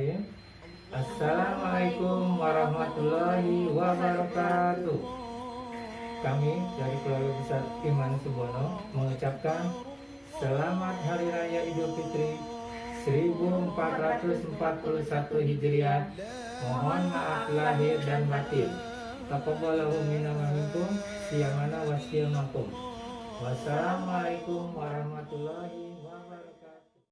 Bismillahirrahmanirrahim. Assalamualaikum warahmatullahi wabarakatuh. Kami dari keluarga besar Iman Subono mengucapkan Selamat Hari Raya Idul Fitri 1441 Hijriah. Mohon maaf lahir dan batin. Taqabbalahu minna wa minkum siyamana wa siyamakum. Wassalamualaikum warahmatullahi wabarakatuh.